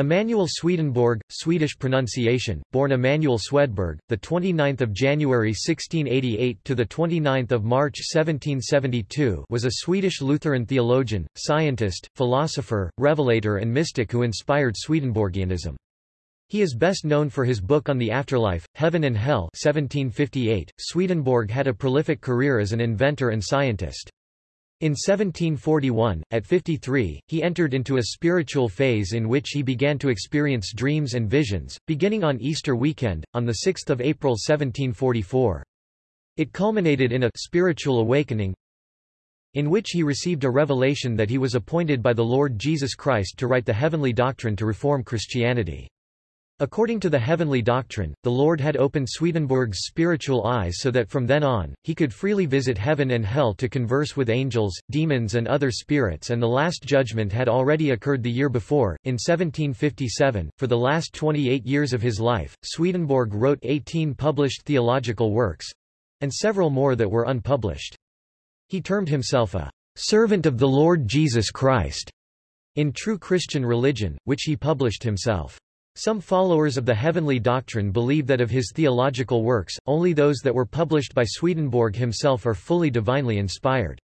Emanuel Swedenborg, Swedish pronunciation, born Emanuel Swedberg, the 29th of January 1688 to the 29th of March 1772, was a Swedish Lutheran theologian, scientist, philosopher, revelator and mystic who inspired Swedenborgianism. He is best known for his book on the afterlife, Heaven and Hell 1758. Swedenborg had a prolific career as an inventor and scientist. In 1741, at 53, he entered into a spiritual phase in which he began to experience dreams and visions, beginning on Easter weekend, on 6 April 1744. It culminated in a spiritual awakening in which he received a revelation that he was appointed by the Lord Jesus Christ to write the heavenly doctrine to reform Christianity. According to the heavenly doctrine, the Lord had opened Swedenborg's spiritual eyes so that from then on, he could freely visit heaven and hell to converse with angels, demons and other spirits and the Last Judgment had already occurred the year before, in 1757. For the last 28 years of his life, Swedenborg wrote 18 published theological works—and several more that were unpublished. He termed himself a servant of the Lord Jesus Christ in True Christian Religion, which he published himself. Some followers of the heavenly doctrine believe that of his theological works, only those that were published by Swedenborg himself are fully divinely inspired.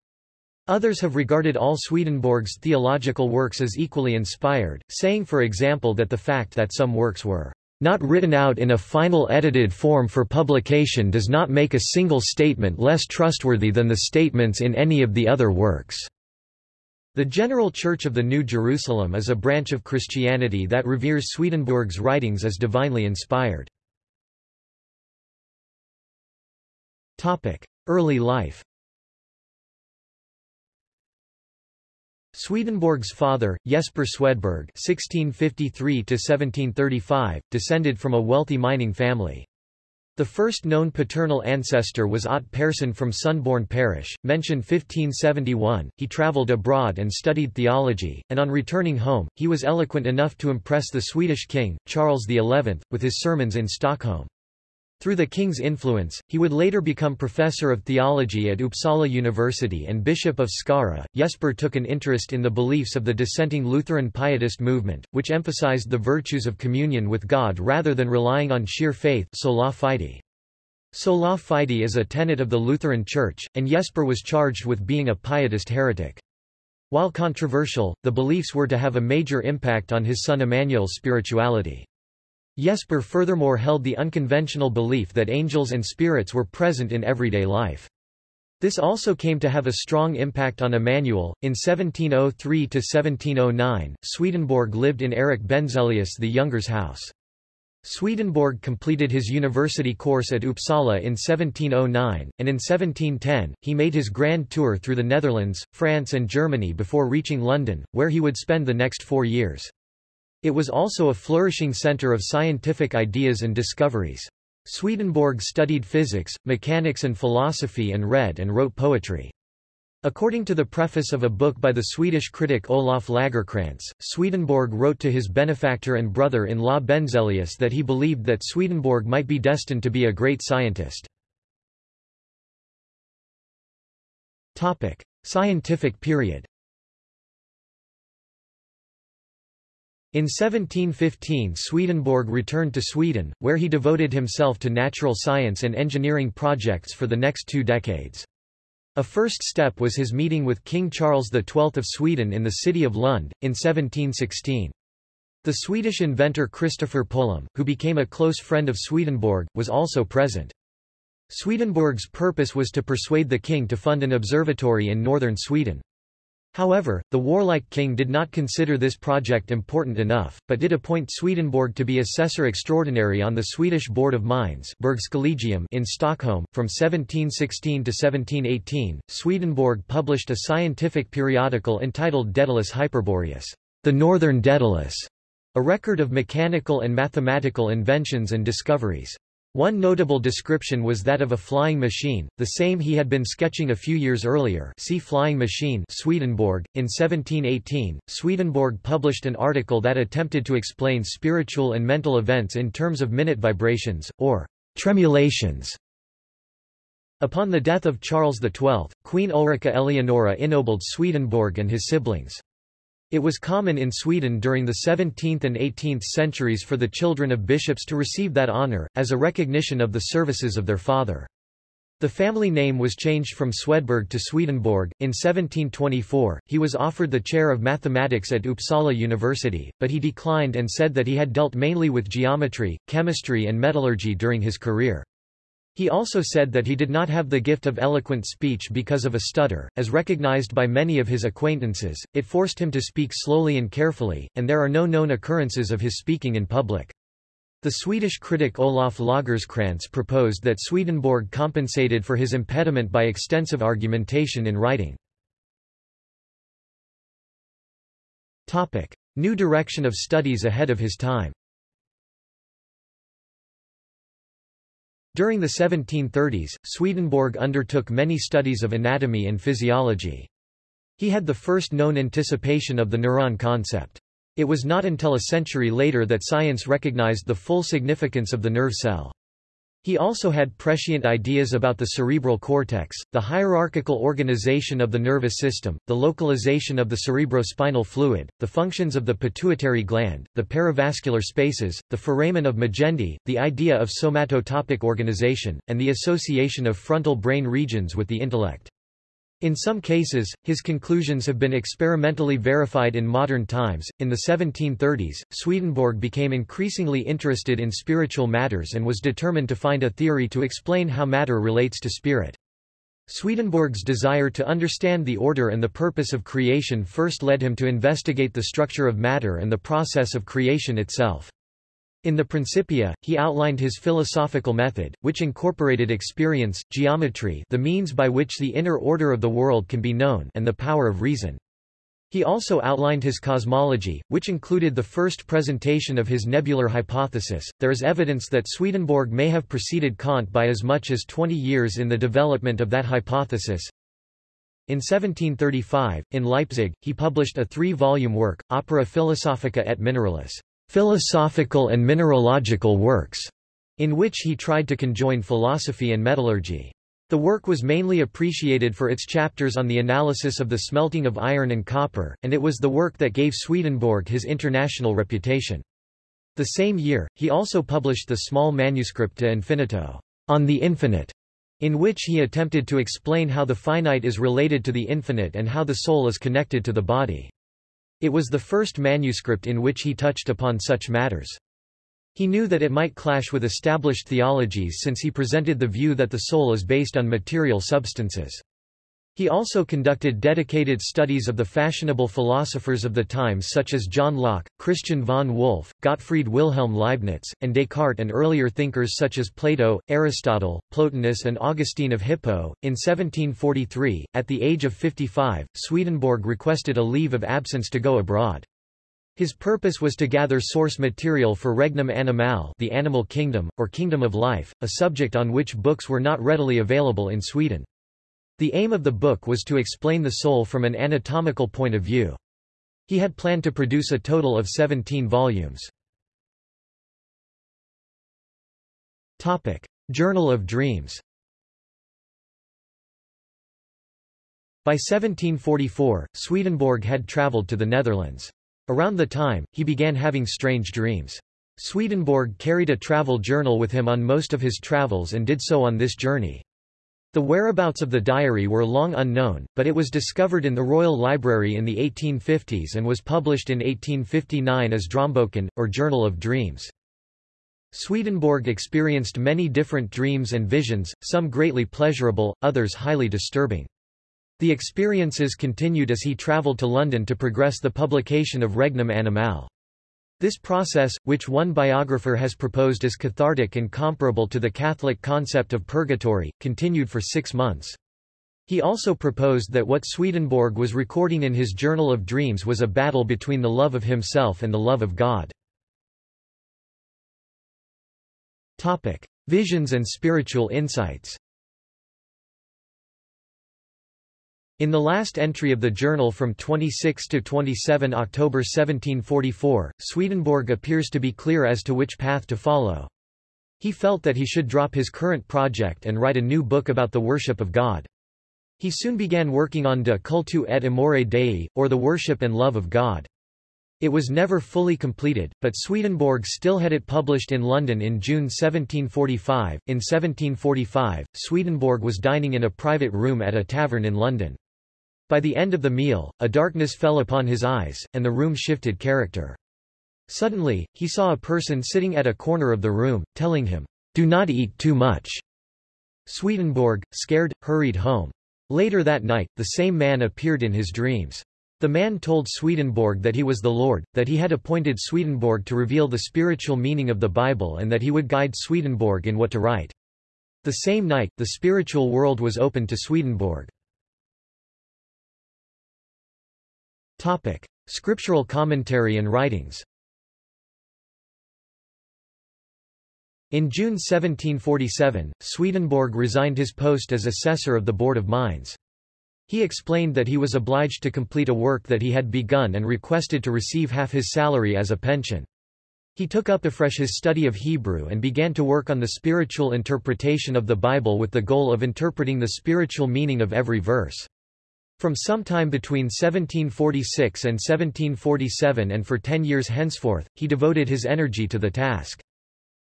Others have regarded all Swedenborg's theological works as equally inspired, saying for example that the fact that some works were not written out in a final edited form for publication does not make a single statement less trustworthy than the statements in any of the other works. The General Church of the New Jerusalem is a branch of Christianity that reveres Swedenborg's writings as divinely inspired. Early life Swedenborg's father, Jesper Swedberg (1653–1735), descended from a wealthy mining family. The first known paternal ancestor was Ott Persson from Sundborn parish, mentioned 1571. He travelled abroad and studied theology, and on returning home, he was eloquent enough to impress the Swedish king, Charles XI, with his sermons in Stockholm. Through the king's influence, he would later become professor of theology at Uppsala University and bishop of Skara. Jesper took an interest in the beliefs of the dissenting Lutheran Pietist movement, which emphasized the virtues of communion with God rather than relying on sheer faith sola fide. Sola fide is a tenet of the Lutheran Church, and Jesper was charged with being a Pietist heretic. While controversial, the beliefs were to have a major impact on his son Emmanuel's spirituality. Jesper furthermore held the unconventional belief that angels and spirits were present in everyday life. This also came to have a strong impact on Emmanuel. In 1703–1709, Swedenborg lived in Erik Benzelius the Younger's house. Swedenborg completed his university course at Uppsala in 1709, and in 1710, he made his grand tour through the Netherlands, France and Germany before reaching London, where he would spend the next four years. It was also a flourishing center of scientific ideas and discoveries. Swedenborg studied physics, mechanics and philosophy and read and wrote poetry. According to the preface of a book by the Swedish critic Olof Lagercrantz, Swedenborg wrote to his benefactor and brother-in-law Benzelius that he believed that Swedenborg might be destined to be a great scientist. Scientific period In 1715 Swedenborg returned to Sweden, where he devoted himself to natural science and engineering projects for the next two decades. A first step was his meeting with King Charles XII of Sweden in the city of Lund, in 1716. The Swedish inventor Christopher Polhem, who became a close friend of Swedenborg, was also present. Swedenborg's purpose was to persuade the king to fund an observatory in northern Sweden. However, the warlike king did not consider this project important enough, but did appoint Swedenborg to be assessor extraordinary on the Swedish Board of Mines in Stockholm. From 1716 to 1718, Swedenborg published a scientific periodical entitled Daedalus Hyperboreus, the Northern Daedalus, a record of mechanical and mathematical inventions and discoveries. One notable description was that of a flying machine, the same he had been sketching a few years earlier see Flying Machine Swedenborg. .In 1718, Swedenborg published an article that attempted to explain spiritual and mental events in terms of minute vibrations, or tremulations. Upon the death of Charles XII, Queen Ulrika Eleonora ennobled Swedenborg and his siblings. It was common in Sweden during the 17th and 18th centuries for the children of bishops to receive that honor, as a recognition of the services of their father. The family name was changed from Swedberg to Swedenborg. In 1724, he was offered the chair of mathematics at Uppsala University, but he declined and said that he had dealt mainly with geometry, chemistry and metallurgy during his career. He also said that he did not have the gift of eloquent speech because of a stutter, as recognized by many of his acquaintances, it forced him to speak slowly and carefully, and there are no known occurrences of his speaking in public. The Swedish critic Olof Lagercrantz proposed that Swedenborg compensated for his impediment by extensive argumentation in writing. New direction of studies ahead of his time During the 1730s, Swedenborg undertook many studies of anatomy and physiology. He had the first known anticipation of the neuron concept. It was not until a century later that science recognized the full significance of the nerve cell. He also had prescient ideas about the cerebral cortex, the hierarchical organization of the nervous system, the localization of the cerebrospinal fluid, the functions of the pituitary gland, the perivascular spaces, the foramen of Magendie, the idea of somatotopic organization, and the association of frontal brain regions with the intellect. In some cases, his conclusions have been experimentally verified in modern times. In the 1730s, Swedenborg became increasingly interested in spiritual matters and was determined to find a theory to explain how matter relates to spirit. Swedenborg's desire to understand the order and the purpose of creation first led him to investigate the structure of matter and the process of creation itself. In the Principia, he outlined his philosophical method, which incorporated experience, geometry the means by which the inner order of the world can be known and the power of reason. He also outlined his cosmology, which included the first presentation of his nebular hypothesis. There is evidence that Swedenborg may have preceded Kant by as much as 20 years in the development of that hypothesis. In 1735, in Leipzig, he published a three-volume work, Opera Philosophica et Mineralis philosophical and mineralogical works, in which he tried to conjoin philosophy and metallurgy. The work was mainly appreciated for its chapters on the analysis of the smelting of iron and copper, and it was the work that gave Swedenborg his international reputation. The same year, he also published the small manuscript De Infinito, on the infinite, in which he attempted to explain how the finite is related to the infinite and how the soul is connected to the body. It was the first manuscript in which he touched upon such matters. He knew that it might clash with established theologies since he presented the view that the soul is based on material substances. He also conducted dedicated studies of the fashionable philosophers of the times such as John Locke, Christian von Wolff, Gottfried Wilhelm Leibniz, and Descartes and earlier thinkers such as Plato, Aristotle, Plotinus and Augustine of Hippo. In 1743, at the age of 55, Swedenborg requested a leave of absence to go abroad. His purpose was to gather source material for Regnum Animal the animal kingdom, or kingdom of life, a subject on which books were not readily available in Sweden. The aim of the book was to explain the soul from an anatomical point of view. He had planned to produce a total of 17 volumes. Topic: Journal of Dreams. By 1744, Swedenborg had traveled to the Netherlands. Around the time, he began having strange dreams. Swedenborg carried a travel journal with him on most of his travels and did so on this journey. The whereabouts of the diary were long unknown, but it was discovered in the Royal Library in the 1850s and was published in 1859 as Drömboken, or Journal of Dreams. Swedenborg experienced many different dreams and visions, some greatly pleasurable, others highly disturbing. The experiences continued as he travelled to London to progress the publication of Regnum Animal. This process, which one biographer has proposed as cathartic and comparable to the Catholic concept of purgatory, continued for six months. He also proposed that what Swedenborg was recording in his Journal of Dreams was a battle between the love of himself and the love of God. Topic. Visions and spiritual insights In the last entry of the journal from 26 to 27 October 1744, Swedenborg appears to be clear as to which path to follow. He felt that he should drop his current project and write a new book about the worship of God. He soon began working on De cultu et amore Dei, or the worship and love of God. It was never fully completed, but Swedenborg still had it published in London in June 1745. In 1745, Swedenborg was dining in a private room at a tavern in London. By the end of the meal, a darkness fell upon his eyes, and the room shifted character. Suddenly, he saw a person sitting at a corner of the room, telling him, Do not eat too much. Swedenborg, scared, hurried home. Later that night, the same man appeared in his dreams. The man told Swedenborg that he was the Lord, that he had appointed Swedenborg to reveal the spiritual meaning of the Bible and that he would guide Swedenborg in what to write. The same night, the spiritual world was opened to Swedenborg. Topic. Scriptural commentary and writings In June 1747, Swedenborg resigned his post as assessor of the Board of Mines. He explained that he was obliged to complete a work that he had begun and requested to receive half his salary as a pension. He took up afresh his study of Hebrew and began to work on the spiritual interpretation of the Bible with the goal of interpreting the spiritual meaning of every verse. From some time between 1746 and 1747 and for ten years henceforth, he devoted his energy to the task.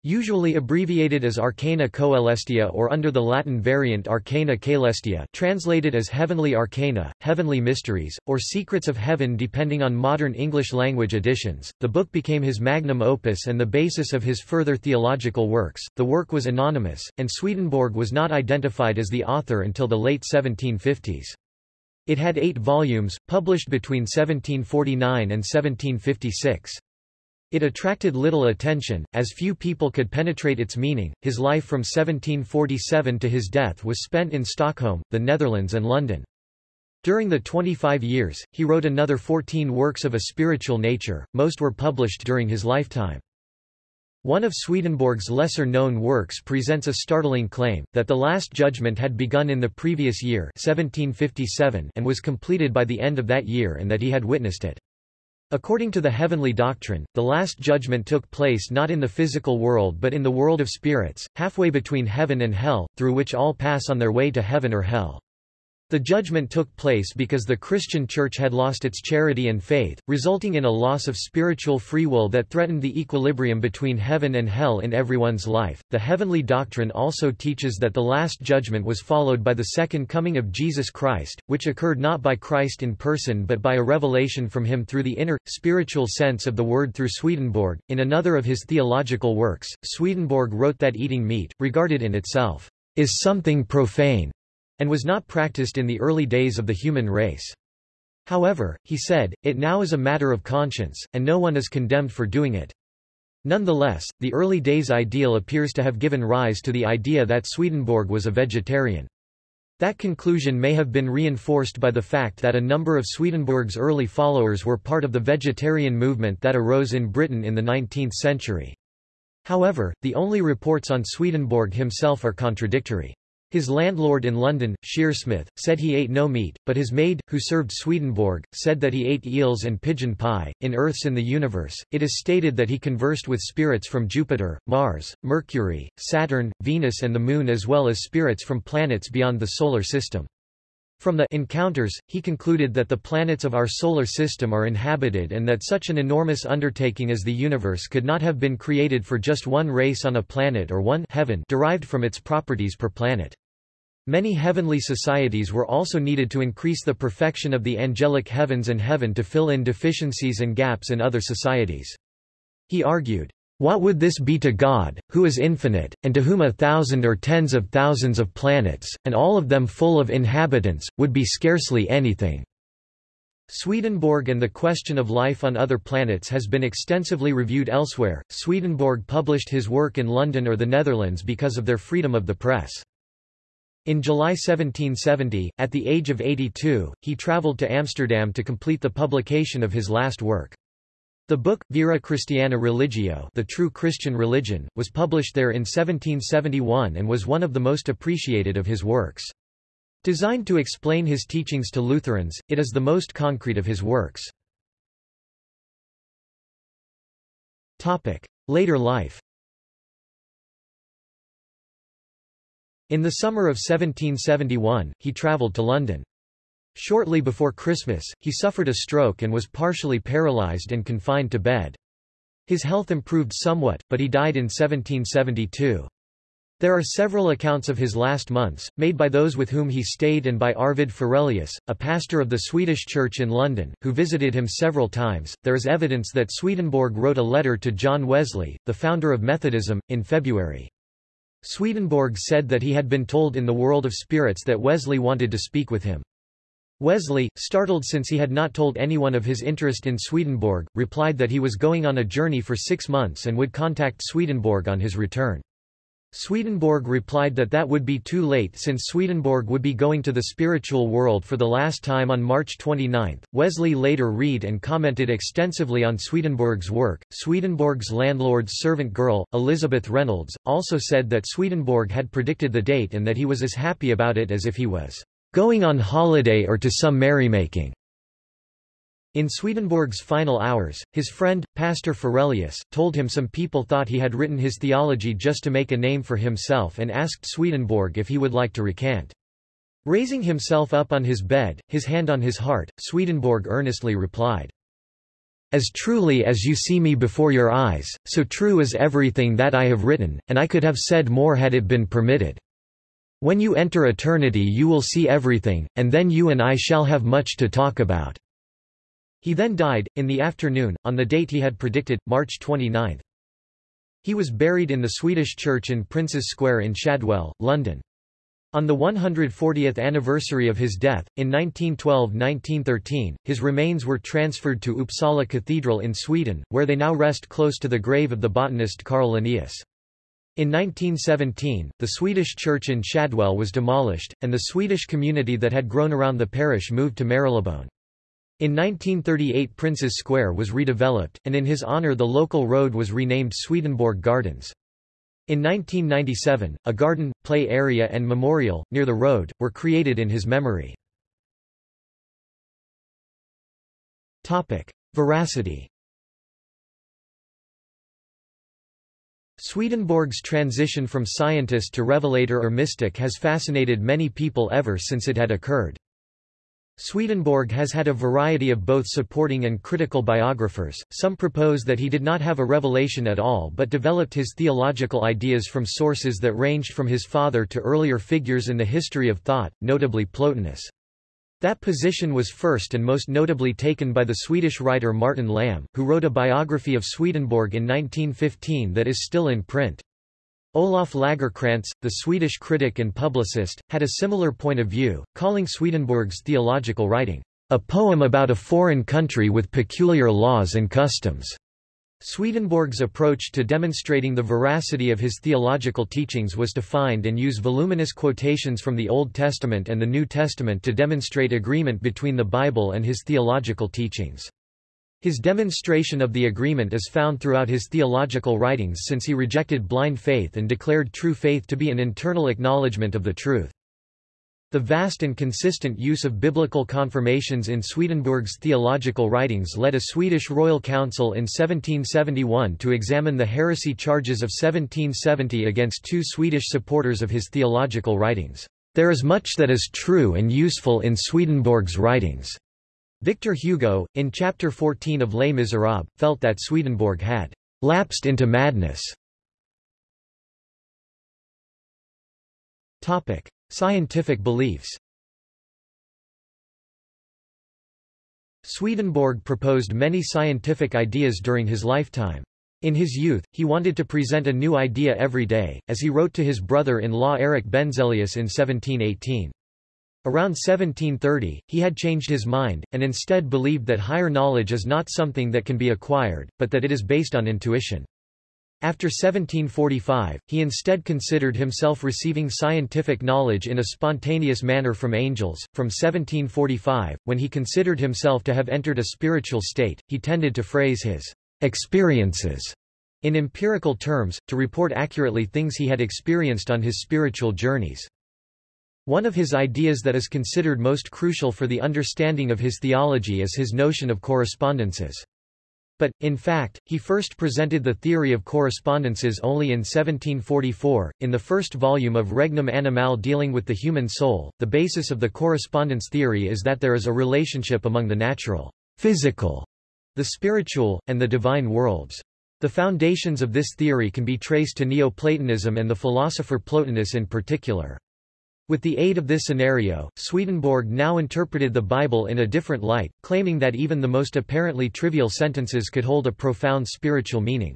Usually abbreviated as Arcana Coelestia or under the Latin variant Arcana Caelestia translated as Heavenly Arcana, Heavenly Mysteries, or Secrets of Heaven depending on modern English language editions, the book became his magnum opus and the basis of his further theological works. The work was anonymous, and Swedenborg was not identified as the author until the late 1750s. It had eight volumes, published between 1749 and 1756. It attracted little attention, as few people could penetrate its meaning. His life from 1747 to his death was spent in Stockholm, the Netherlands and London. During the 25 years, he wrote another 14 works of a spiritual nature, most were published during his lifetime. One of Swedenborg's lesser-known works presents a startling claim, that the Last Judgment had begun in the previous year 1757 and was completed by the end of that year and that he had witnessed it. According to the heavenly doctrine, the Last Judgment took place not in the physical world but in the world of spirits, halfway between heaven and hell, through which all pass on their way to heaven or hell. The judgment took place because the Christian Church had lost its charity and faith, resulting in a loss of spiritual free will that threatened the equilibrium between heaven and hell in everyone's life. The heavenly doctrine also teaches that the last judgment was followed by the second coming of Jesus Christ, which occurred not by Christ in person but by a revelation from him through the inner, spiritual sense of the word through Swedenborg. In another of his theological works, Swedenborg wrote that eating meat, regarded in itself, is something profane and was not practiced in the early days of the human race. However, he said, it now is a matter of conscience, and no one is condemned for doing it. Nonetheless, the early days ideal appears to have given rise to the idea that Swedenborg was a vegetarian. That conclusion may have been reinforced by the fact that a number of Swedenborg's early followers were part of the vegetarian movement that arose in Britain in the 19th century. However, the only reports on Swedenborg himself are contradictory. His landlord in London, Shearsmith, said he ate no meat, but his maid, who served Swedenborg, said that he ate eels and pigeon pie. In Earths in the Universe, it is stated that he conversed with spirits from Jupiter, Mars, Mercury, Saturn, Venus, and the Moon, as well as spirits from planets beyond the Solar System. From the encounters, he concluded that the planets of our solar system are inhabited and that such an enormous undertaking as the universe could not have been created for just one race on a planet or one heaven derived from its properties per planet. Many heavenly societies were also needed to increase the perfection of the angelic heavens and heaven to fill in deficiencies and gaps in other societies. He argued, what would this be to God, who is infinite, and to whom a thousand or tens of thousands of planets, and all of them full of inhabitants, would be scarcely anything? Swedenborg and the question of life on other planets has been extensively reviewed elsewhere. Swedenborg published his work in London or the Netherlands because of their freedom of the press. In July 1770, at the age of 82, he travelled to Amsterdam to complete the publication of his last work. The book, Vera Christiana Religio The True Christian Religion, was published there in 1771 and was one of the most appreciated of his works. Designed to explain his teachings to Lutherans, it is the most concrete of his works. Later life In the summer of 1771, he travelled to London. Shortly before Christmas, he suffered a stroke and was partially paralysed and confined to bed. His health improved somewhat, but he died in 1772. There are several accounts of his last months, made by those with whom he stayed and by Arvid Ferelius, a pastor of the Swedish Church in London, who visited him several times. There is evidence that Swedenborg wrote a letter to John Wesley, the founder of Methodism, in February. Swedenborg said that he had been told in the world of spirits that Wesley wanted to speak with him. Wesley, startled since he had not told anyone of his interest in Swedenborg, replied that he was going on a journey for six months and would contact Swedenborg on his return. Swedenborg replied that that would be too late since Swedenborg would be going to the spiritual world for the last time on March 29. Wesley later read and commented extensively on Swedenborg's work. Swedenborg's landlord's servant girl, Elizabeth Reynolds, also said that Swedenborg had predicted the date and that he was as happy about it as if he was going on holiday or to some merrymaking. In Swedenborg's final hours, his friend, Pastor Ferelius, told him some people thought he had written his theology just to make a name for himself and asked Swedenborg if he would like to recant. Raising himself up on his bed, his hand on his heart, Swedenborg earnestly replied, As truly as you see me before your eyes, so true is everything that I have written, and I could have said more had it been permitted. When you enter eternity you will see everything, and then you and I shall have much to talk about. He then died, in the afternoon, on the date he had predicted, March 29. He was buried in the Swedish church in Prince's Square in Shadwell, London. On the 140th anniversary of his death, in 1912–1913, his remains were transferred to Uppsala Cathedral in Sweden, where they now rest close to the grave of the botanist Carl Linnaeus. In 1917, the Swedish church in Shadwell was demolished, and the Swedish community that had grown around the parish moved to Marylebone. In 1938 Prince's Square was redeveloped, and in his honor the local road was renamed Swedenborg Gardens. In 1997, a garden, play area and memorial, near the road, were created in his memory. Veracity Swedenborg's transition from scientist to revelator or mystic has fascinated many people ever since it had occurred. Swedenborg has had a variety of both supporting and critical biographers. Some propose that he did not have a revelation at all but developed his theological ideas from sources that ranged from his father to earlier figures in the history of thought, notably Plotinus. That position was first and most notably taken by the Swedish writer Martin Lamm, who wrote a biography of Swedenborg in 1915 that is still in print. Olof Lagercrantz, the Swedish critic and publicist, had a similar point of view, calling Swedenborg's theological writing, a poem about a foreign country with peculiar laws and customs. Swedenborg's approach to demonstrating the veracity of his theological teachings was to find and use voluminous quotations from the Old Testament and the New Testament to demonstrate agreement between the Bible and his theological teachings. His demonstration of the agreement is found throughout his theological writings since he rejected blind faith and declared true faith to be an internal acknowledgement of the truth. The vast and consistent use of biblical confirmations in Swedenborg's theological writings led a Swedish royal council in 1771 to examine the heresy charges of 1770 against two Swedish supporters of his theological writings. There is much that is true and useful in Swedenborg's writings. Victor Hugo, in Chapter 14 of Les Miserables, felt that Swedenborg had lapsed into madness. Scientific beliefs. Swedenborg proposed many scientific ideas during his lifetime. In his youth, he wanted to present a new idea every day, as he wrote to his brother-in-law Eric Benzelius in 1718. Around 1730, he had changed his mind, and instead believed that higher knowledge is not something that can be acquired, but that it is based on intuition. After 1745, he instead considered himself receiving scientific knowledge in a spontaneous manner from angels. From 1745, when he considered himself to have entered a spiritual state, he tended to phrase his experiences in empirical terms, to report accurately things he had experienced on his spiritual journeys. One of his ideas that is considered most crucial for the understanding of his theology is his notion of correspondences. But, in fact, he first presented the theory of correspondences only in 1744, in the first volume of Regnum Animal dealing with the human soul. The basis of the correspondence theory is that there is a relationship among the natural, physical, the spiritual, and the divine worlds. The foundations of this theory can be traced to Neoplatonism and the philosopher Plotinus in particular. With the aid of this scenario, Swedenborg now interpreted the Bible in a different light, claiming that even the most apparently trivial sentences could hold a profound spiritual meaning.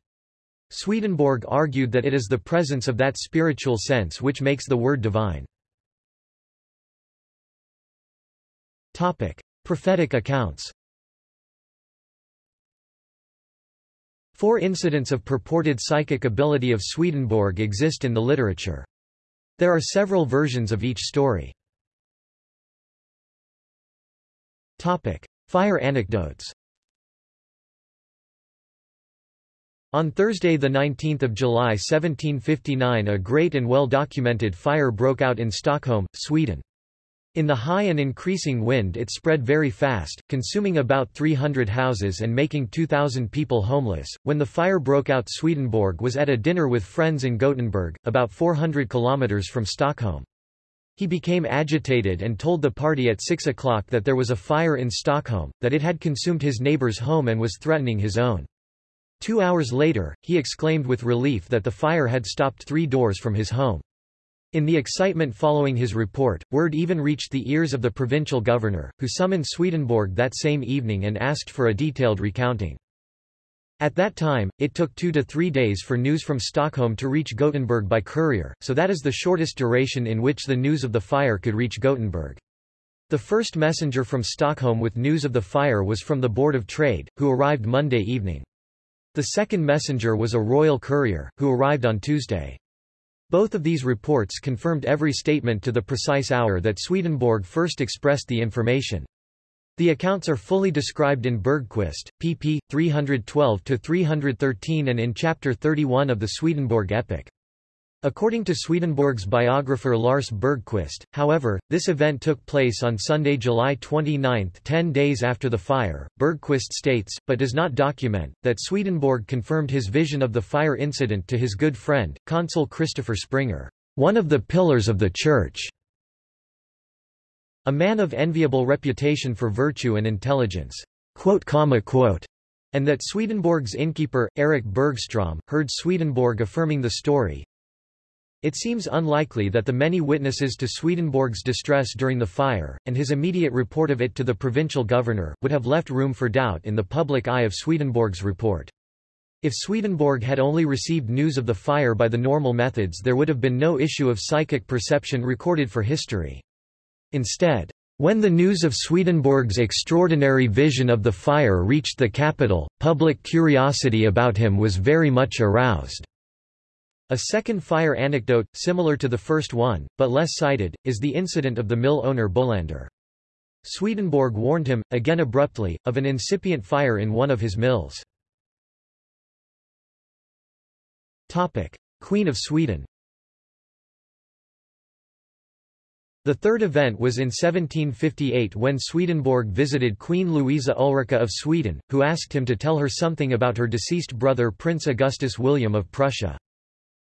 Swedenborg argued that it is the presence of that spiritual sense which makes the word divine. Topic: Prophetic accounts. Four incidents of purported psychic ability of Swedenborg exist in the literature. There are several versions of each story. Topic: Fire anecdotes. On Thursday 19 July 1759 a great and well-documented fire broke out in Stockholm, Sweden. In the high and increasing wind it spread very fast, consuming about 300 houses and making 2,000 people homeless. When the fire broke out Swedenborg was at a dinner with friends in Gothenburg, about 400 kilometers from Stockholm. He became agitated and told the party at 6 o'clock that there was a fire in Stockholm, that it had consumed his neighbor's home and was threatening his own. Two hours later, he exclaimed with relief that the fire had stopped three doors from his home. In the excitement following his report, word even reached the ears of the provincial governor, who summoned Swedenborg that same evening and asked for a detailed recounting. At that time, it took two to three days for news from Stockholm to reach Gothenburg by courier, so that is the shortest duration in which the news of the fire could reach Gothenburg. The first messenger from Stockholm with news of the fire was from the Board of Trade, who arrived Monday evening. The second messenger was a royal courier, who arrived on Tuesday. Both of these reports confirmed every statement to the precise hour that Swedenborg first expressed the information. The accounts are fully described in Bergquist, pp. 312-313 and in Chapter 31 of the Swedenborg epic. According to Swedenborg's biographer Lars Bergquist, however, this event took place on Sunday, July 29, ten days after the fire. Bergquist states, but does not document, that Swedenborg confirmed his vision of the fire incident to his good friend, consul Christopher Springer, one of the pillars of the Church, a man of enviable reputation for virtue and intelligence. Quote, comma, quote, and that Swedenborg's innkeeper, Eric Bergstrom, heard Swedenborg affirming the story, it seems unlikely that the many witnesses to Swedenborg's distress during the fire, and his immediate report of it to the provincial governor, would have left room for doubt in the public eye of Swedenborg's report. If Swedenborg had only received news of the fire by the normal methods there would have been no issue of psychic perception recorded for history. Instead, when the news of Swedenborg's extraordinary vision of the fire reached the capital, public curiosity about him was very much aroused. A second fire anecdote, similar to the first one, but less cited, is the incident of the mill owner Bolander. Swedenborg warned him, again abruptly, of an incipient fire in one of his mills. Queen of Sweden The third event was in 1758 when Swedenborg visited Queen Louisa Ulrika of Sweden, who asked him to tell her something about her deceased brother Prince Augustus William of Prussia.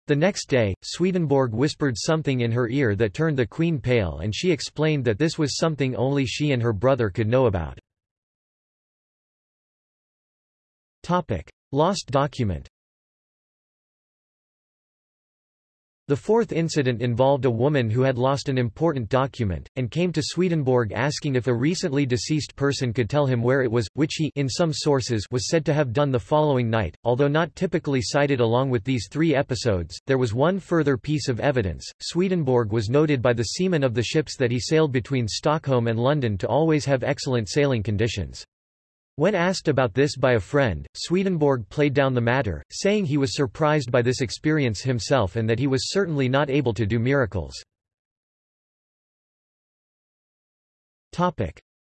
The next day, Swedenborg whispered something in her ear that turned the queen pale and she explained that this was something only she and her brother could know about. Lost document The fourth incident involved a woman who had lost an important document, and came to Swedenborg asking if a recently deceased person could tell him where it was, which he in some sources was said to have done the following night. Although not typically cited along with these three episodes, there was one further piece of evidence. Swedenborg was noted by the seamen of the ships that he sailed between Stockholm and London to always have excellent sailing conditions. When asked about this by a friend, Swedenborg played down the matter, saying he was surprised by this experience himself and that he was certainly not able to do miracles.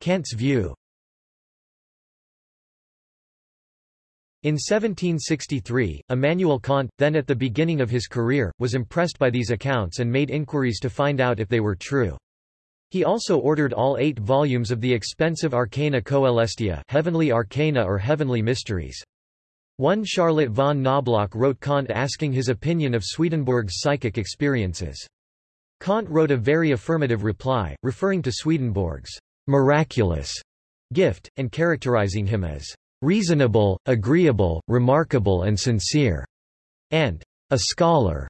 Kant's view In 1763, Immanuel Kant, then at the beginning of his career, was impressed by these accounts and made inquiries to find out if they were true. He also ordered all eight volumes of the expensive Arcana Coelestia heavenly arcana or heavenly mysteries. One Charlotte von Knobloch wrote Kant asking his opinion of Swedenborg's psychic experiences. Kant wrote a very affirmative reply, referring to Swedenborg's miraculous gift, and characterizing him as reasonable, agreeable, remarkable and sincere, and a scholar.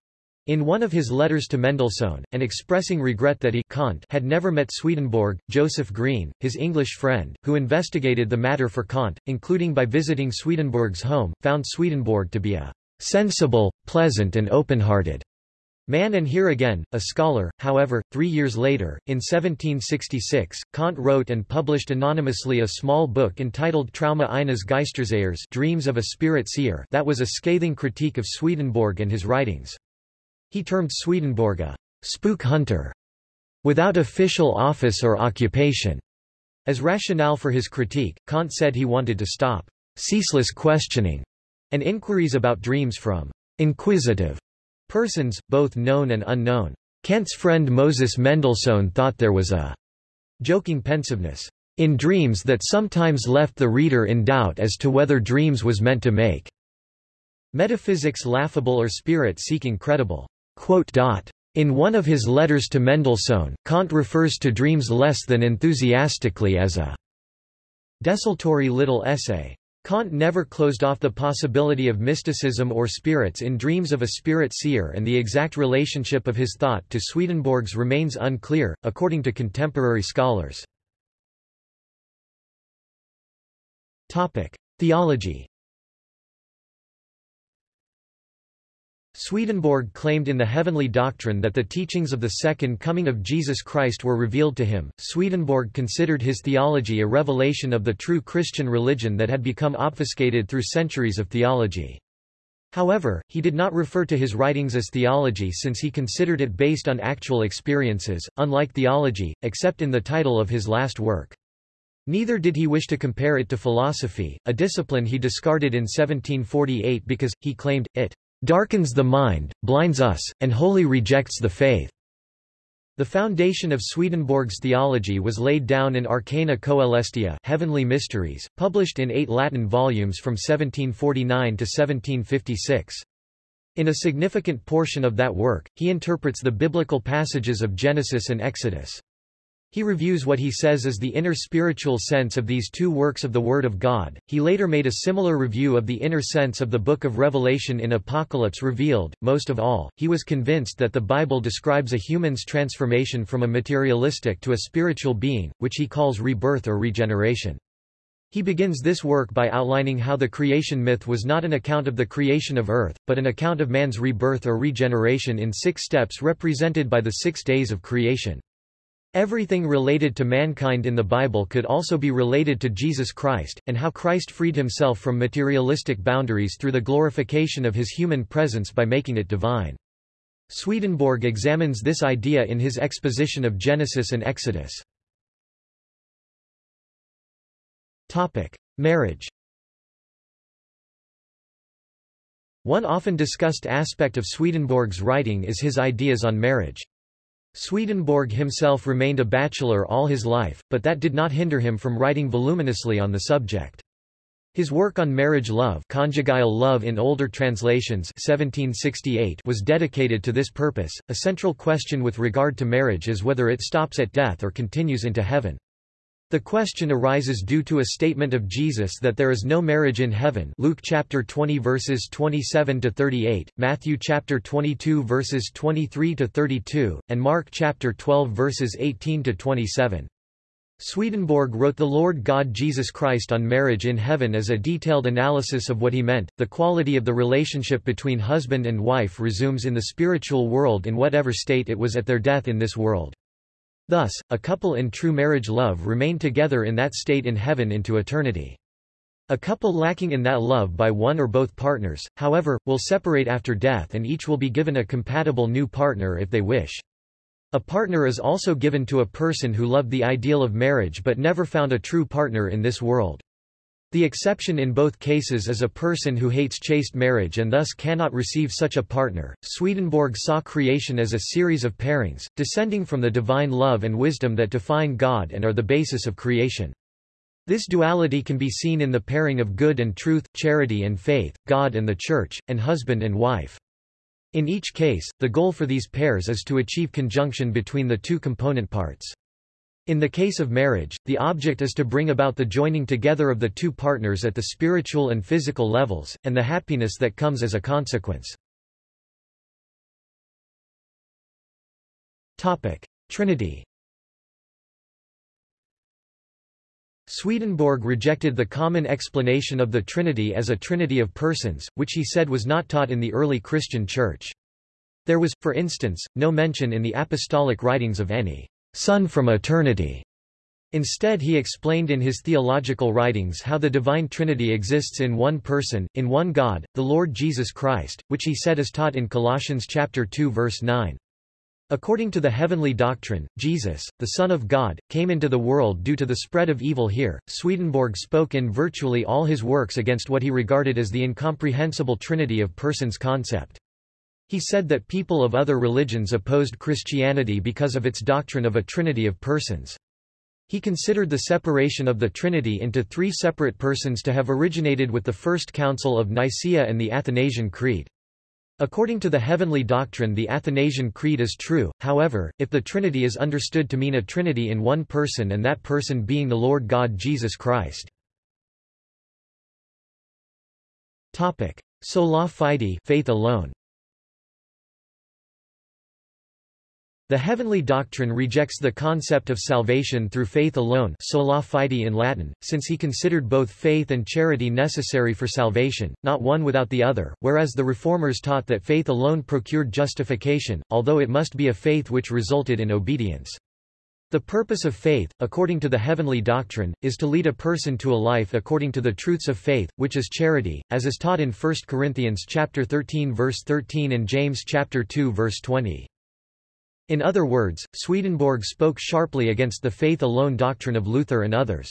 In one of his letters to Mendelssohn, and expressing regret that he Kant had never met Swedenborg, Joseph Green, his English friend, who investigated the matter for Kant, including by visiting Swedenborg's home, found Swedenborg to be a sensible, pleasant and open-hearted man and here again, a scholar. However, three years later, in 1766, Kant wrote and published anonymously a small book entitled Träume eines Geistersehers Dreams of a Spirit Seer that was a scathing critique of Swedenborg and his writings. He termed Swedenborg a spook hunter without official office or occupation. As rationale for his critique, Kant said he wanted to stop ceaseless questioning and inquiries about dreams from inquisitive persons, both known and unknown. Kant's friend Moses Mendelssohn thought there was a joking pensiveness in dreams that sometimes left the reader in doubt as to whether dreams was meant to make metaphysics laughable or spirit-seeking credible. In one of his letters to Mendelssohn, Kant refers to dreams less than enthusiastically as a desultory little essay. Kant never closed off the possibility of mysticism or spirits in dreams of a spirit seer and the exact relationship of his thought to Swedenborg's remains unclear, according to contemporary scholars. Theology Swedenborg claimed in the Heavenly Doctrine that the teachings of the Second Coming of Jesus Christ were revealed to him. Swedenborg considered his theology a revelation of the true Christian religion that had become obfuscated through centuries of theology. However, he did not refer to his writings as theology since he considered it based on actual experiences, unlike theology, except in the title of his last work. Neither did he wish to compare it to philosophy, a discipline he discarded in 1748 because, he claimed, it darkens the mind, blinds us, and wholly rejects the faith. The foundation of Swedenborg's theology was laid down in Arcana Coelestia Heavenly Mysteries, published in eight Latin volumes from 1749 to 1756. In a significant portion of that work, he interprets the biblical passages of Genesis and Exodus. He reviews what he says is the inner spiritual sense of these two works of the Word of God. He later made a similar review of the inner sense of the Book of Revelation in Apocalypse Revealed. Most of all, he was convinced that the Bible describes a human's transformation from a materialistic to a spiritual being, which he calls rebirth or regeneration. He begins this work by outlining how the creation myth was not an account of the creation of earth, but an account of man's rebirth or regeneration in six steps represented by the six days of creation. Everything related to mankind in the Bible could also be related to Jesus Christ, and how Christ freed himself from materialistic boundaries through the glorification of his human presence by making it divine. Swedenborg examines this idea in his exposition of Genesis and Exodus. Topic. Marriage One often discussed aspect of Swedenborg's writing is his ideas on marriage. Swedenborg himself remained a bachelor all his life, but that did not hinder him from writing voluminously on the subject. His work on marriage love, conjugal love in older translations 1768 was dedicated to this purpose. A central question with regard to marriage is whether it stops at death or continues into heaven. The question arises due to a statement of Jesus that there is no marriage in heaven Luke chapter 20 verses 27 to 38, Matthew chapter 22 verses 23 to 32, and Mark chapter 12 verses 18 to 27. Swedenborg wrote The Lord God Jesus Christ on marriage in heaven as a detailed analysis of what he meant. The quality of the relationship between husband and wife resumes in the spiritual world in whatever state it was at their death in this world. Thus, a couple in true marriage love remain together in that state in heaven into eternity. A couple lacking in that love by one or both partners, however, will separate after death and each will be given a compatible new partner if they wish. A partner is also given to a person who loved the ideal of marriage but never found a true partner in this world. The exception in both cases is a person who hates chaste marriage and thus cannot receive such a partner. Swedenborg saw creation as a series of pairings, descending from the divine love and wisdom that define God and are the basis of creation. This duality can be seen in the pairing of good and truth, charity and faith, God and the Church, and husband and wife. In each case, the goal for these pairs is to achieve conjunction between the two component parts. In the case of marriage, the object is to bring about the joining together of the two partners at the spiritual and physical levels, and the happiness that comes as a consequence. Trinity Swedenborg rejected the common explanation of the Trinity as a trinity of persons, which he said was not taught in the early Christian Church. There was, for instance, no mention in the apostolic writings of any Son from eternity. Instead he explained in his theological writings how the divine Trinity exists in one person, in one God, the Lord Jesus Christ, which he said is taught in Colossians chapter 2 verse 9. According to the heavenly doctrine, Jesus, the Son of God, came into the world due to the spread of evil here. Swedenborg spoke in virtually all his works against what he regarded as the incomprehensible trinity of persons concept. He said that people of other religions opposed Christianity because of its doctrine of a trinity of persons. He considered the separation of the Trinity into three separate persons to have originated with the First Council of Nicaea and the Athanasian Creed. According to the heavenly doctrine the Athanasian Creed is true, however, if the Trinity is understood to mean a Trinity in one person and that person being the Lord God Jesus Christ. Sola fide faith alone. The heavenly doctrine rejects the concept of salvation through faith alone sola fide in Latin, since he considered both faith and charity necessary for salvation, not one without the other, whereas the Reformers taught that faith alone procured justification, although it must be a faith which resulted in obedience. The purpose of faith, according to the heavenly doctrine, is to lead a person to a life according to the truths of faith, which is charity, as is taught in 1 Corinthians chapter 13 verse 13 and James chapter 2 verse 20. In other words, Swedenborg spoke sharply against the faith alone doctrine of Luther and others.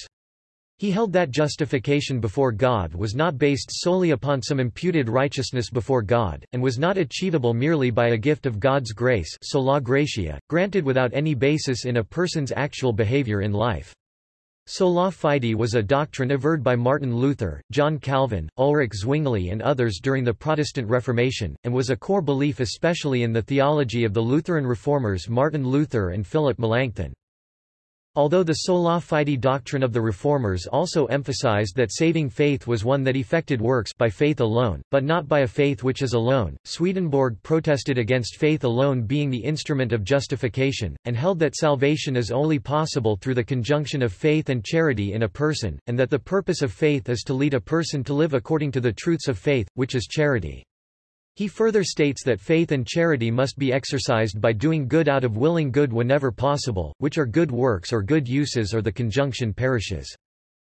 He held that justification before God was not based solely upon some imputed righteousness before God, and was not achievable merely by a gift of God's grace sola gratia, granted without any basis in a person's actual behavior in life. Sola fide was a doctrine averred by Martin Luther, John Calvin, Ulrich Zwingli and others during the Protestant Reformation, and was a core belief especially in the theology of the Lutheran reformers Martin Luther and Philip Melanchthon. Although the sola fide doctrine of the Reformers also emphasized that saving faith was one that effected works by faith alone, but not by a faith which is alone, Swedenborg protested against faith alone being the instrument of justification, and held that salvation is only possible through the conjunction of faith and charity in a person, and that the purpose of faith is to lead a person to live according to the truths of faith, which is charity. He further states that faith and charity must be exercised by doing good out of willing good whenever possible, which are good works or good uses or the conjunction perishes.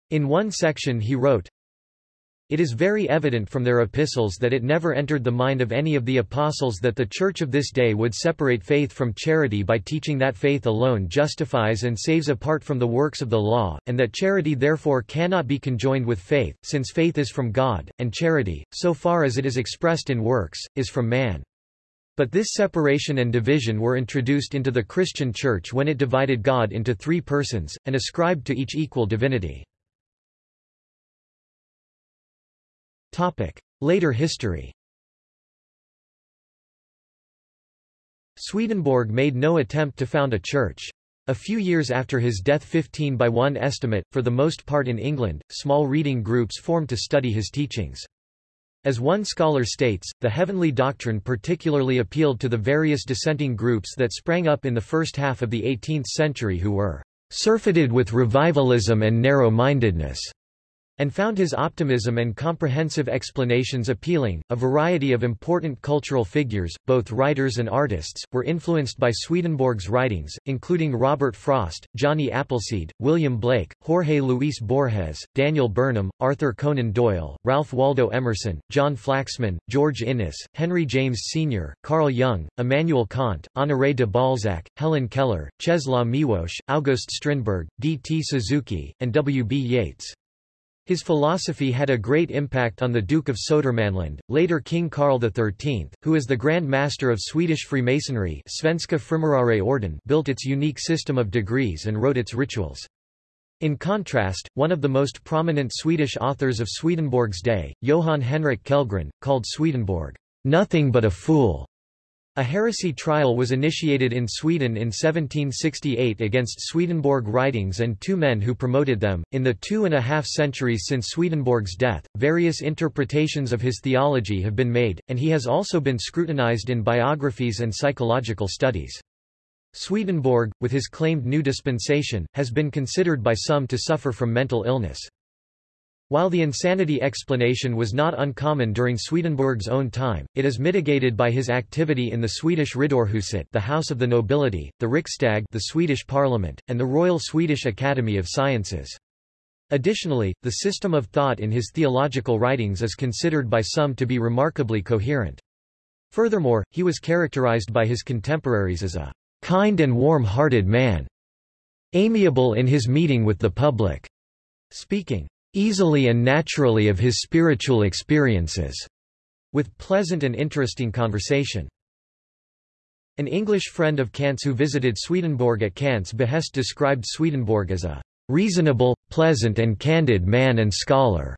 In one section he wrote, it is very evident from their epistles that it never entered the mind of any of the apostles that the Church of this day would separate faith from charity by teaching that faith alone justifies and saves apart from the works of the law, and that charity therefore cannot be conjoined with faith, since faith is from God, and charity, so far as it is expressed in works, is from man. But this separation and division were introduced into the Christian Church when it divided God into three persons, and ascribed to each equal divinity. Later history Swedenborg made no attempt to found a church. A few years after his death 15 by one estimate, for the most part in England, small reading groups formed to study his teachings. As one scholar states, the heavenly doctrine particularly appealed to the various dissenting groups that sprang up in the first half of the 18th century who were surfeited with revivalism and narrow-mindedness and found his optimism and comprehensive explanations appealing. A variety of important cultural figures, both writers and artists, were influenced by Swedenborg's writings, including Robert Frost, Johnny Appleseed, William Blake, Jorge Luis Borges, Daniel Burnham, Arthur Conan Doyle, Ralph Waldo Emerson, John Flaxman, George Inness, Henry James Sr., Carl Jung, Immanuel Kant, Honoré de Balzac, Helen Keller, Czesław Miłosz, August Strindberg, D. T. Suzuki, and W. B. Yeats. His philosophy had a great impact on the Duke of Södermanland, later King Karl XIII, who as the Grand Master of Swedish Freemasonry Svenska Orden built its unique system of degrees and wrote its rituals. In contrast, one of the most prominent Swedish authors of Swedenborg's day, Johan Henrik Kellgren, called Swedenborg, "...nothing but a fool." A heresy trial was initiated in Sweden in 1768 against Swedenborg writings and two men who promoted them. In the two and a half centuries since Swedenborg's death, various interpretations of his theology have been made, and he has also been scrutinized in biographies and psychological studies. Swedenborg, with his claimed new dispensation, has been considered by some to suffer from mental illness. While the insanity explanation was not uncommon during Swedenborg's own time, it is mitigated by his activity in the Swedish Riddarhuset the House of the Nobility, the Riksdag the Swedish Parliament, and the Royal Swedish Academy of Sciences. Additionally, the system of thought in his theological writings is considered by some to be remarkably coherent. Furthermore, he was characterized by his contemporaries as a kind and warm-hearted man, amiable in his meeting with the public, speaking easily and naturally of his spiritual experiences, with pleasant and interesting conversation. An English friend of Kant's who visited Swedenborg at Kant's behest described Swedenborg as a reasonable, pleasant and candid man and scholar.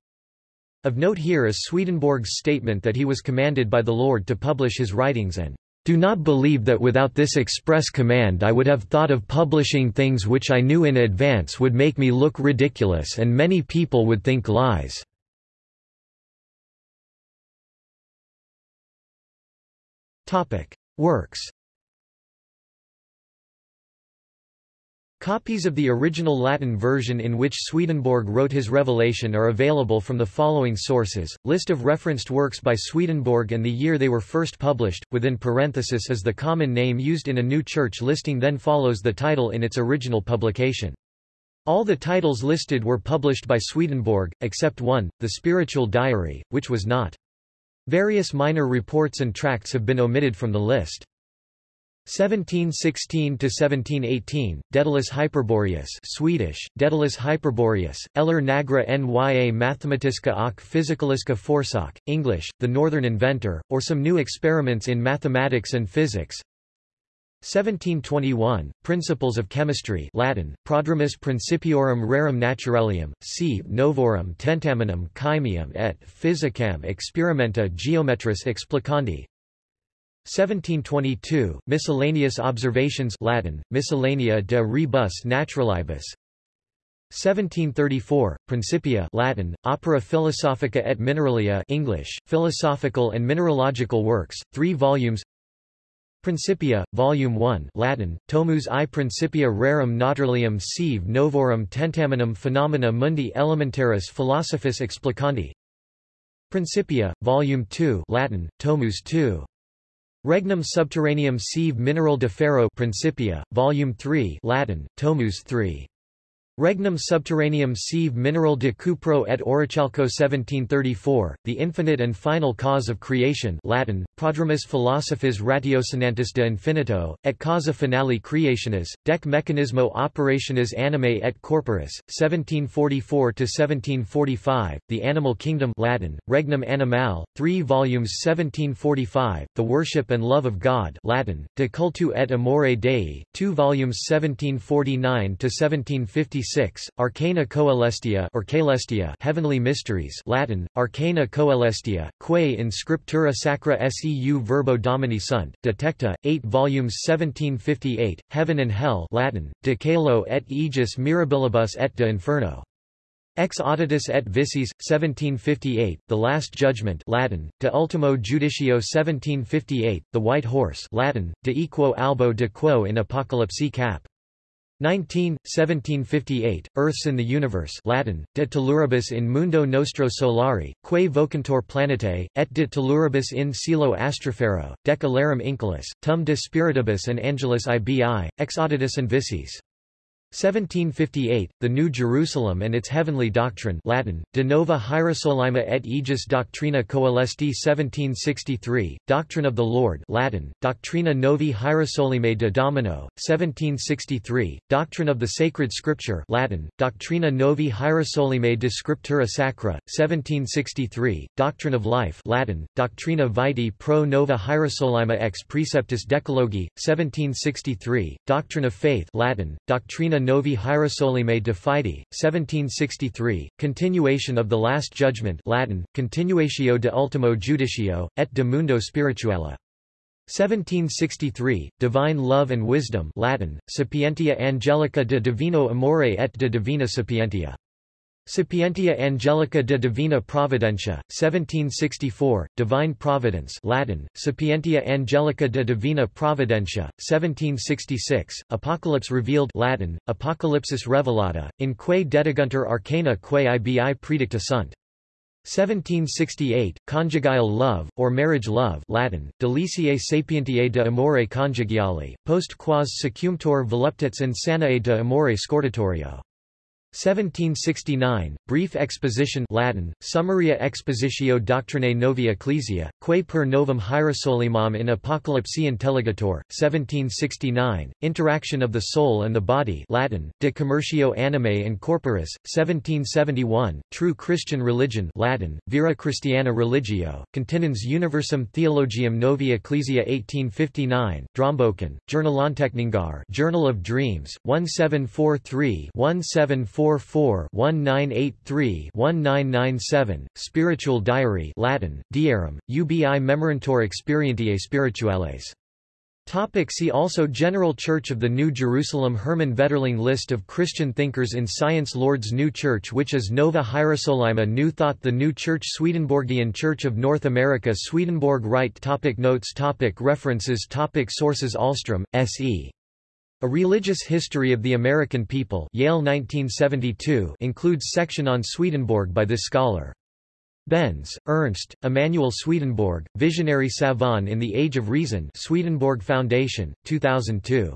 Of note here is Swedenborg's statement that he was commanded by the Lord to publish his writings and do not believe that without this express command I would have thought of publishing things which I knew in advance would make me look ridiculous and many people would think lies. Works Copies of the original Latin version in which Swedenborg wrote his Revelation are available from the following sources, list of referenced works by Swedenborg and the year they were first published, within parenthesis is the common name used in a new church listing then follows the title in its original publication. All the titles listed were published by Swedenborg, except one, the Spiritual Diary, which was not. Various minor reports and tracts have been omitted from the list. 1716 to 1718 Daedalus Hyperboreus Swedish Daedalus Hyperboreus Eller Nagra Nya Mathematiska och Fysikaliska Forsök English The Northern Inventor or some new experiments in mathematics and physics. 1721 Principles of Chemistry Latin Prodromus Principiorum Rerum Naturalium C. Novorum Tentaminum Chymium et Physicam Experimenta Geometris Explicandi 1722, Miscellaneous Observations Latin, Miscellanea de Rebus Naturalibus. 1734, Principia Latin, Opera Philosophica et Mineralia English, Philosophical and Mineralogical Works, 3 volumes. Principia, Volume 1 Latin, Tomus I Principia Rerum Naturalium sive Novorum Tentaminum Phenomena Mundi Elementaris Philosophis Explicandi. Principia, Volume 2 Latin, Tomus II Regnum subterraneum sive mineral de ferro Principia, Volume 3 Latin, Tomus 3. Regnum subterraneum sive mineral de cupro et orichalco 1734, The Infinite and Final Cause of Creation Latin, Prodromus Philosophis Ratiocinantis de Infinito, et Causa Finale Creationis, Dec Mechanismo Operationis Animae et Corporis, 1744–1745, The Animal Kingdom Latin, Regnum Animal, 3 volumes 1745, The Worship and Love of God Latin, De Cultu et Amore Dei, 2 volumes 1749–1750 56, Arcana Coelestia or Caelestia Heavenly Mysteries Latin, Arcana Coelestia, quae in Scriptura Sacra seu Verbo Domini sunt, Detecta, 8 volumes 1758, Heaven and Hell Latin, De Caelo et Aegis Mirabilibus et de Inferno. Ex auditus et vicis, 1758, The Last Judgment Latin, De Ultimo Judicio 1758, The White Horse Latin, De Equo Albo de Quo in Apocalypse cap. 19, 1758, Earths in the Universe Latin, De telluribus in mundo nostro solari, quae vocantur planetae, et de telluribus in cielo astrofero, dec alarum inculus, tum de spiritibus and angelus ibi, ex auditus and vicis. 1758, The New Jerusalem and its Heavenly Doctrine Latin, De Nova Hierosolima et Aegis Doctrina Coelesti 1763, Doctrine of the Lord Latin, Doctrina Novi Hierosolime de Domino, 1763, Doctrine of the Sacred Scripture Latin, Doctrina Novi Hierosolime de Scriptura Sacra, 1763, Doctrine of Life Latin, Doctrina Vitae pro Nova Hierosolima ex Preceptus Decalogi, 1763, Doctrine of Faith Latin, Doctrina Novi Hierosolymae de Fide, 1763, continuation of the Last Judgment Latin, Continuatio de Ultimo Judicio, et de Mundo Spirituale. 1763, Divine Love and Wisdom Latin, Sapientia Angelica de Divino Amore et de Divina Sapientia. Sapientia Angelica de Divina Providentia, 1764, Divine Providence Latin, Sapientia Angelica de Divina Providentia, 1766, Apocalypse Revealed Latin, Apocalypsis Revelata, in quae dediguntur arcana quae ibi predicta sunt. 1768, Conjugal love, or marriage love Latin, Deliciae sapientiae de amore conjugiali, post quas secumtor voluptas insanae de amore scortatorio. 1769, Brief Exposition Latin, Summaria Expositio Doctrinae Novi Ecclesia, quae per novum Hierosolymam in Apocalypse Intelligator, 1769, Interaction of the Soul and the Body Latin, De Commercio Animae and Corporis, 1771, True Christian Religion Latin, Vera Christiana Religio, Continens Universum Theologium Novi Ecclesia 1859, Drömboken, Journalanteckningar Journal of Dreams, 1743 1743 1983-1997, Spiritual Diary Latin, Diarum, ubi memorantur experientiae spirituales. Topic see also General Church of the New Jerusalem Hermann Vetterling List of Christian thinkers in science Lord's New Church which is Nova Hierosolyma New Thought The New Church Swedenborgian Church of North America Swedenborg Rite topic Notes topic References topic Sources Ahlstrom, S.E. A Religious History of the American People Yale 1972 includes section on Swedenborg by this scholar. Benz, Ernst, Emanuel Swedenborg, Visionary Savant in the Age of Reason Swedenborg Foundation, 2002.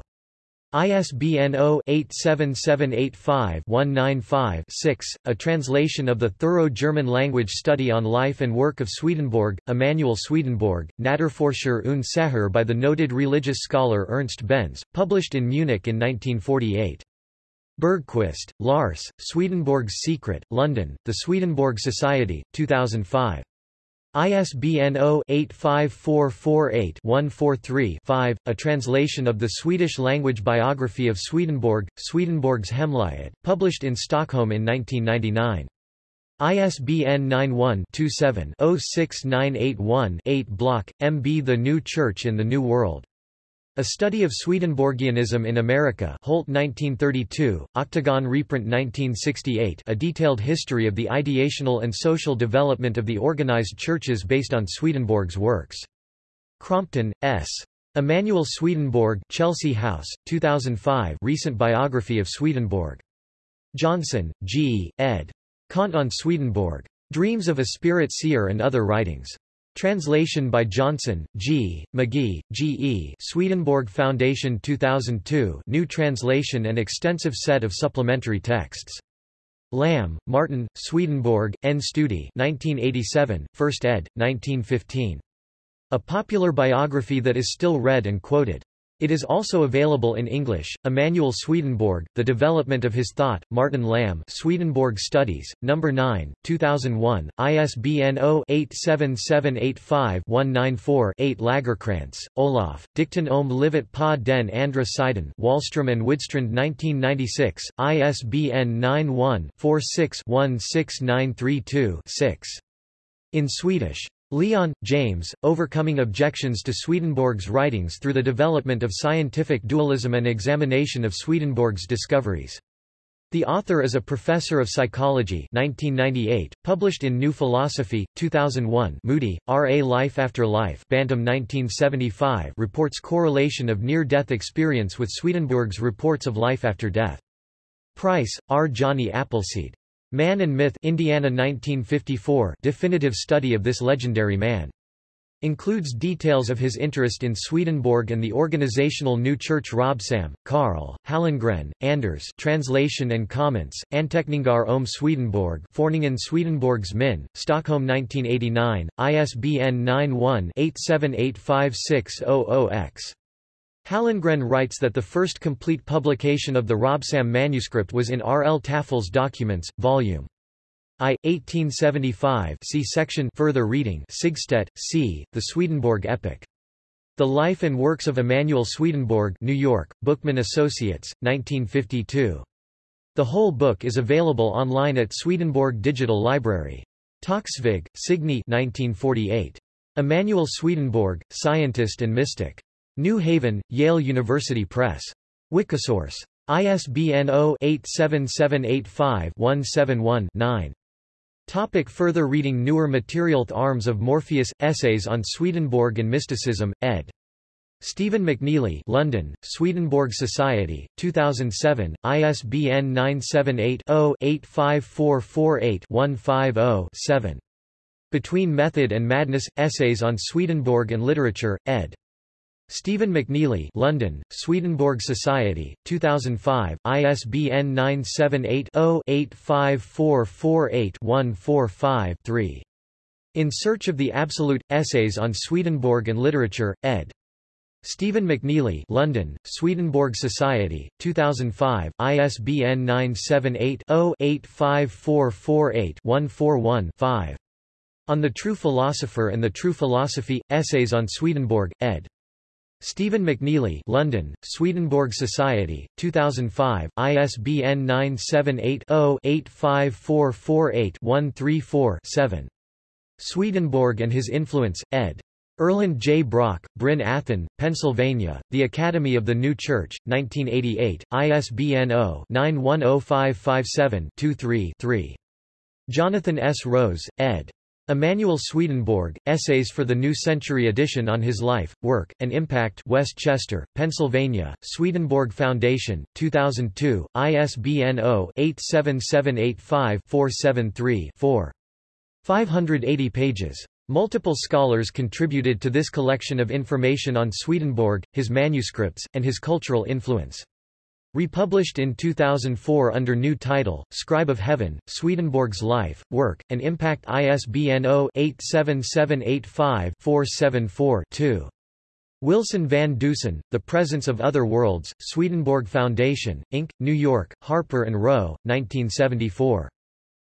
ISBN 0-87785-195-6, a translation of the thorough German language study on life and work of Swedenborg, Emanuel Swedenborg, Naturforscher und Seher by the noted religious scholar Ernst Benz, published in Munich in 1948. Bergquist, Lars, Swedenborg's Secret, London, The Swedenborg Society, 2005. ISBN 0-85448-143-5, a translation of the Swedish-language biography of Swedenborg, Swedenborg's Hemlighet, published in Stockholm in 1999. ISBN 91-27-06981-8 Block, M. B. The New Church in the New World. A Study of Swedenborgianism in America Holt 1932, Octagon reprint 1968 A detailed history of the ideational and social development of the organized churches based on Swedenborg's works. Crompton, S. Emanuel Swedenborg Chelsea House, 2005 Recent biography of Swedenborg. Johnson, G., ed. Kant on Swedenborg. Dreams of a Spirit Seer and Other Writings. Translation by Johnson, G., Magee, G. E. Swedenborg Foundation 2002 new translation and extensive set of supplementary texts. Lamm, Martin, Swedenborg, N. Studi 1987, 1st ed., 1915. A popular biography that is still read and quoted. It is also available in English. Emanuel Swedenborg, The Development of His Thought, Martin Lamm Swedenborg Studies, No. 9, 2001, ISBN 0-87785-194-8 Lagercrantz, Olof, Dikten om livet på den andra sidan Wahlström and Widstrand 1996, ISBN 91-46-16932-6. In Swedish. Leon, James, Overcoming Objections to Swedenborg's Writings through the Development of Scientific Dualism and Examination of Swedenborg's Discoveries. The author is a professor of psychology 1998, published in New Philosophy, 2001 Moody, R. A Life After Life Bantam 1975 reports correlation of near-death experience with Swedenborg's reports of life after death. Price, R. Johnny Appleseed. Man and Myth Indiana 1954 definitive study of this legendary man. Includes details of his interest in Swedenborg and the organizational new church Robsahm, Karl, Hallengren, Anders translation and comments, Anteckningar om Swedenborg Föreningen Swedenborgs Min, Stockholm 1989, ISBN 91-87856000-X. Hallengren writes that the first complete publication of the Robsahm manuscript was in R. L. Tafel's Documents, Vol. I, 1875 see section Further reading Sigstedt, C., The Swedenborg Epic. The Life and Works of Emanuel Swedenborg New York, Bookman Associates, 1952. The whole book is available online at Swedenborg Digital Library. Toksvig, Signe 1948. Emanuel Swedenborg, Scientist and Mystic. New Haven, Yale University Press. Wikisource. ISBN 0-87785-171-9. Topic further reading Newer material Arms of Morpheus – Essays on Swedenborg and Mysticism, ed. Stephen McNeely London, Swedenborg Society, 2007, ISBN 978-0-85448-150-7. Between Method and Madness – Essays on Swedenborg and Literature, ed. Stephen McNeely London, Swedenborg Society, 2005, ISBN 978-0-85448-145-3. In Search of the Absolute – Essays on Swedenborg and Literature, ed. Stephen McNeely London, Swedenborg Society, 2005, ISBN 978-0-85448-141-5. On the True Philosopher and the True Philosophy – Essays on Swedenborg, ed. Stephen McNeely London, Swedenborg Society, 2005, ISBN 978-0-85448-134-7. Swedenborg and His Influence, ed. Erland J. Brock, Bryn Athyn, Pennsylvania, The Academy of the New Church, 1988, ISBN 0-910557-23-3. Jonathan S. Rose, ed. Emanuel Swedenborg, Essays for the New Century edition on his life, work, and impact West Chester, Pennsylvania, Swedenborg Foundation, 2002, ISBN 0-87785-473-4. 580 pages. Multiple scholars contributed to this collection of information on Swedenborg, his manuscripts, and his cultural influence. Republished in 2004 under new title, Scribe of Heaven, Swedenborg's Life, Work, and Impact ISBN 0-87785-474-2. Wilson Van Dusen, The Presence of Other Worlds, Swedenborg Foundation, Inc., New York, Harper Row, 1974.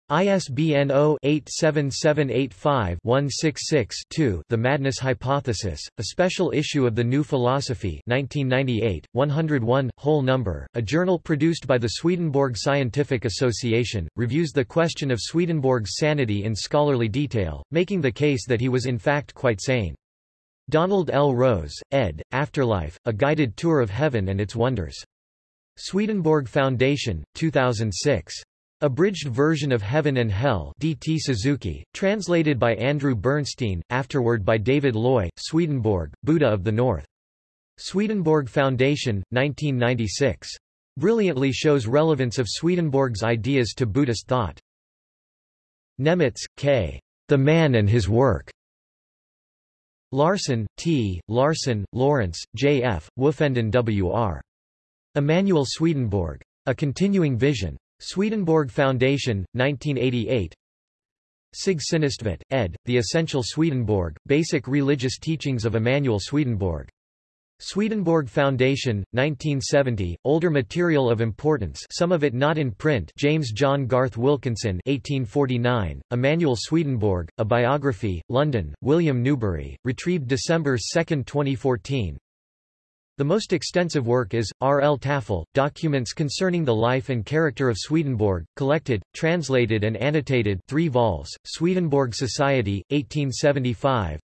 ISBN 0-87785-166-2 The Madness Hypothesis, a special issue of The New Philosophy 1998, 101, whole number, a journal produced by the Swedenborg Scientific Association, reviews the question of Swedenborg's sanity in scholarly detail, making the case that he was in fact quite sane. Donald L. Rose, ed., Afterlife, A Guided Tour of Heaven and Its Wonders. Swedenborg Foundation, 2006. Abridged version of Heaven and Hell D.T. Suzuki, translated by Andrew Bernstein, afterward by David Loy, Swedenborg, Buddha of the North. Swedenborg Foundation, 1996. Brilliantly shows relevance of Swedenborg's ideas to Buddhist thought. Nemitz, K. The Man and His Work. Larson, T., Larson, Lawrence, J. F., Woofenden W. R. Emanuel Swedenborg. A Continuing Vision. Swedenborg Foundation, 1988 Sig Synnestvedt, ed., The Essential Swedenborg, Basic Religious Teachings of Emanuel Swedenborg. Swedenborg Foundation, 1970, older material of importance some of it not in print James John Garth Wilkinson 1849, Emanuel Swedenborg, A Biography, London, William Newbery, retrieved December 2, 2014 the most extensive work is, R. L. Tafel, Documents Concerning the Life and Character of Swedenborg, collected, translated and annotated 3 vols, Swedenborg Society, 1875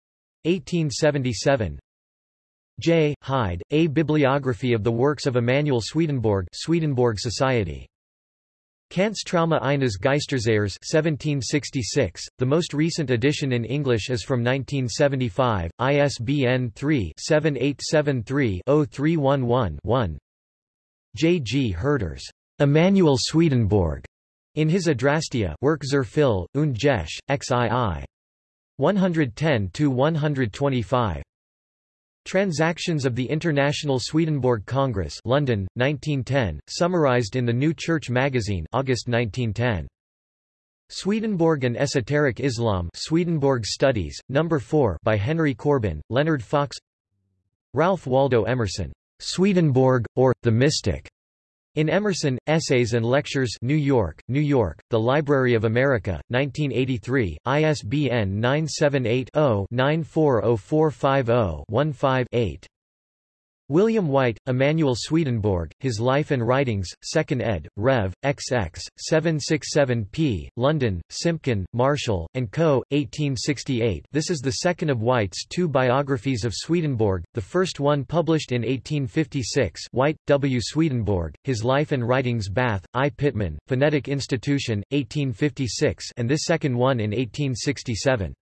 1877 J. Hyde, A Bibliography of the Works of Emanuel Swedenborg Swedenborg Society Träume eines Geistersehers 1766. The most recent edition in English is from 1975, ISBN 3-7873-0311-1. J. G. Herders. Emanuel Swedenborg. In his Adrastea Work zur Phil, und Gesch, XII. 110-125. Transactions of the International Swedenborg Congress London, 1910, summarized in the New Church magazine August 1910. Swedenborg and Esoteric Islam Swedenborg Studies, No. 4 by Henry Corbin, Leonard Fox Ralph Waldo Emerson, Swedenborg, or, The Mystic, In Emerson, Essays and Lectures New York, New York, The Library of America, 1983, ISBN 978-0-940450-15-8. William White, Emanuel Swedenborg, His Life and Writings, 2nd ed., Rev. XX, 767p, London, Simpkin, Marshall, & Co., 1868 This is the second of White's two biographies of Swedenborg, the first one published in 1856 White, W. Swedenborg, His Life and Writings Bath, I. Pitman, Phonetic Institution, 1856 and this second one in 1867.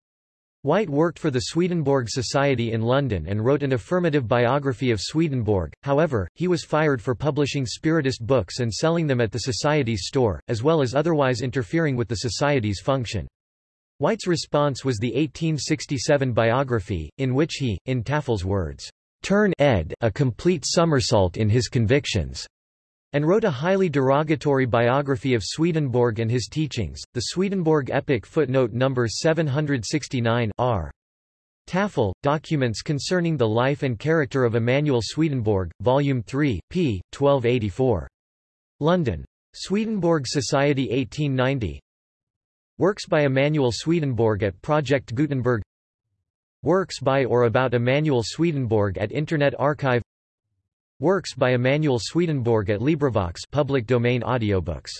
White worked for the Swedenborg Society in London and wrote an affirmative biography of Swedenborg, however, he was fired for publishing Spiritist books and selling them at the Society's store, as well as otherwise interfering with the Society's function. White's response was the 1867 biography, in which he, in Tafel's words, "...turn ed a complete somersault in his convictions." And wrote a highly derogatory biography of Swedenborg and his teachings, the Swedenborg Epic footnote number 769 r. Tafel, Documents Concerning the Life and Character of Emanuel Swedenborg, Volume 3, p. 1284. London. Swedenborg Society 1890 Works by Emanuel Swedenborg at Project Gutenberg Works by or about Emanuel Swedenborg at Internet Archive Works by Emanuel Swedenborg at LibriVox public domain audiobooks